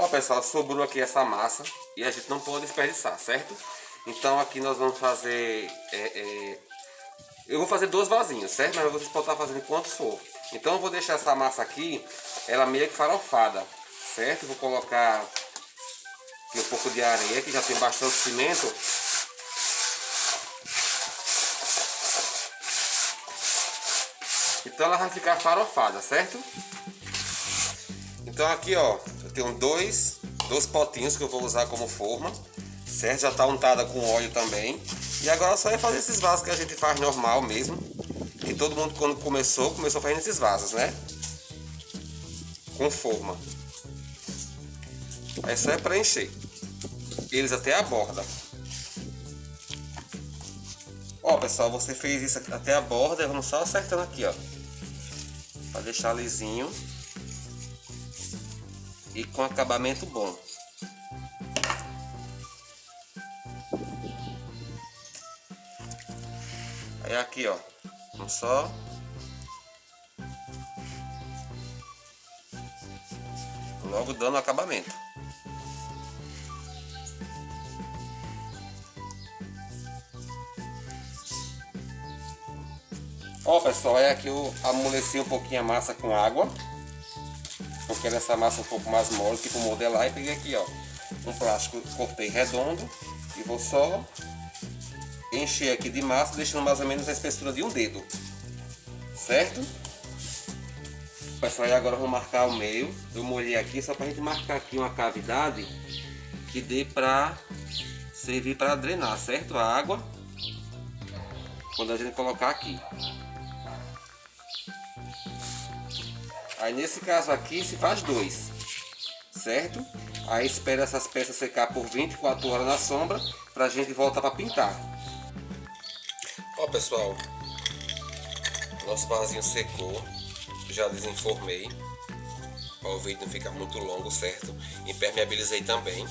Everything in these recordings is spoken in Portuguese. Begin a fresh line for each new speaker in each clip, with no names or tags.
Ó pessoal, sobrou aqui essa massa e a gente não pode desperdiçar, certo? Então aqui nós vamos fazer... É, é, eu vou fazer dois vasinhos, certo? Mas vocês podem estar fazendo quantos for. Então eu vou deixar essa massa aqui, ela meio que farofada, certo? Vou colocar um pouco de areia, que já tem bastante cimento. Então ela vai ficar farofada, certo? Então aqui ó, eu tenho dois, dois potinhos que eu vou usar como forma, certo? Já está untada com óleo também. E agora só é fazer esses vasos que a gente faz normal mesmo. Que todo mundo quando começou, começou fazendo esses vasos, né? Com forma. Aí só é preencher. Eles até a borda. Ó pessoal, você fez isso até a borda, vamos só acertando aqui, ó. Pra deixar lisinho. E com acabamento bom. Aí aqui, ó. Vamos só logo dando acabamento. Ó pessoal, é aqui eu amoleci um pouquinho a massa com água Porque essa massa um pouco mais mole, tipo modelar E peguei aqui ó, um plástico, cortei redondo E vou só encher aqui de massa Deixando mais ou menos a espessura de um dedo Certo? Pessoal, agora eu vou marcar o meio Eu molhei aqui só pra gente marcar aqui uma cavidade Que dê pra servir para drenar, certo? A água quando a gente colocar aqui Aí nesse caso aqui se faz dois, certo? Aí espera essas peças secar por 24 horas na sombra para a gente voltar para pintar. Ó pessoal, nosso vasinho secou, já desenformei. Para o vídeo não ficar muito longo, certo? Impermeabilizei também,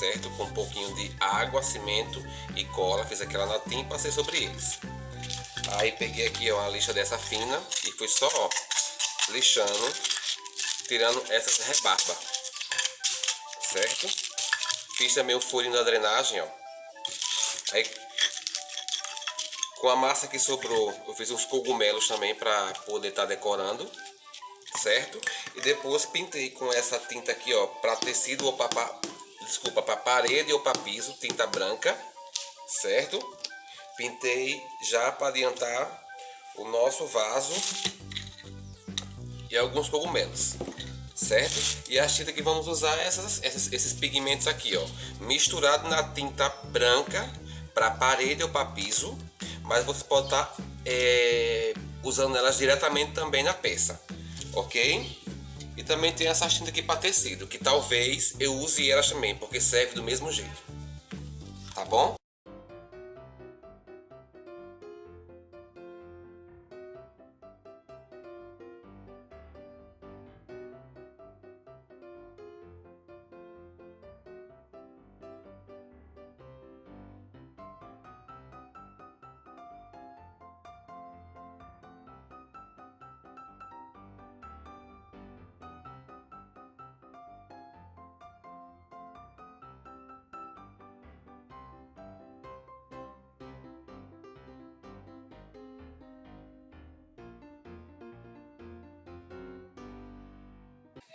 certo? Com um pouquinho de água, cimento e cola, fiz aquela natinha e passei sobre eles. Aí peguei aqui ó, uma lixa dessa fina e fui só ó, lixando, tirando essas rebarbas, certo? Fiz também o furinho da drenagem, ó. Aí, com a massa que sobrou, eu fiz uns cogumelos também para poder estar tá decorando, certo? E depois pintei com essa tinta aqui, ó, para tecido ou para, desculpa, para parede ou para piso, tinta branca, certo? Pintei já para adiantar o nosso vaso e alguns cogumelos, certo? E a tinta que vamos usar é essas, essas, esses pigmentos aqui, ó, misturado na tinta branca para parede ou para piso, mas você pode estar tá, é, usando elas diretamente também na peça, ok? E também tem essa tinta aqui para tecido, que talvez eu use elas também, porque serve do mesmo jeito, tá bom?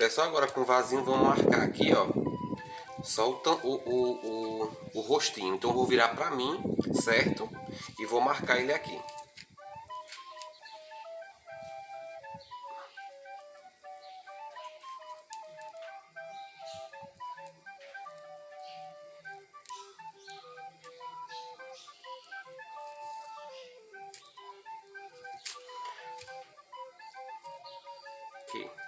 Pessoal, agora com o vasinho vamos marcar aqui, ó. Só o, o, o, o, rostinho. Então vou virar pra mim, certo? E vou marcar ele aqui. Aqui.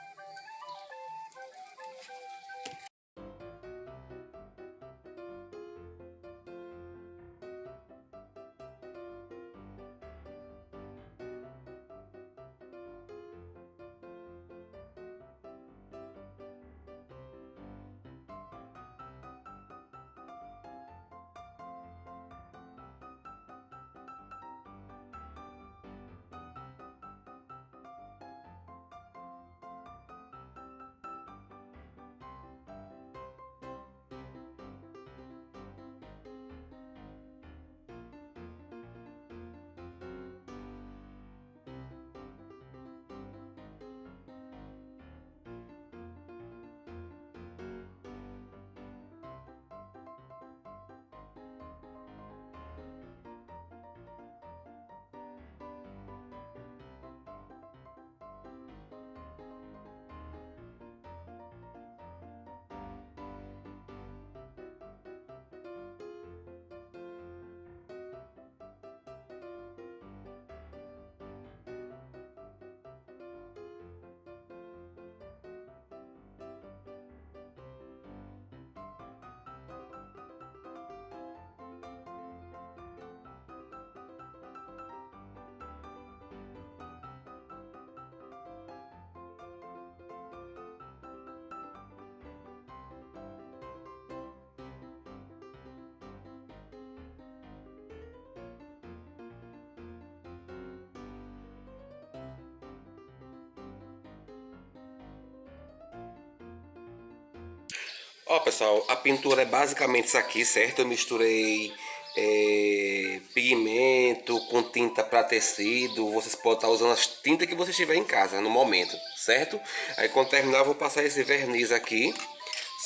Ó, pessoal, a pintura é basicamente isso aqui, certo? Eu misturei é, pigmento com tinta para tecido. Vocês podem estar usando as tintas que vocês tiverem em casa no momento, certo? Aí quando terminar eu vou passar esse verniz aqui,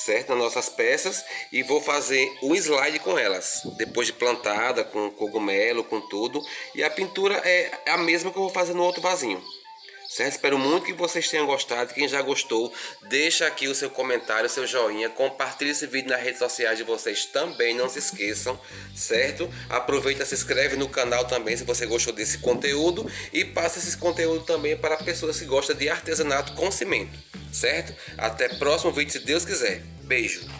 certo? Nas nossas peças e vou fazer o slide com elas. Depois de plantada, com cogumelo, com tudo. E a pintura é a mesma que eu vou fazer no outro vasinho. Certo? Espero muito que vocês tenham gostado. Quem já gostou, deixa aqui o seu comentário, o seu joinha. Compartilhe esse vídeo nas redes sociais de vocês também, não se esqueçam, certo? Aproveita, se inscreve no canal também se você gostou desse conteúdo. E passa esse conteúdo também para pessoas que gostam de artesanato com cimento, certo? Até próximo vídeo, se Deus quiser. Beijo!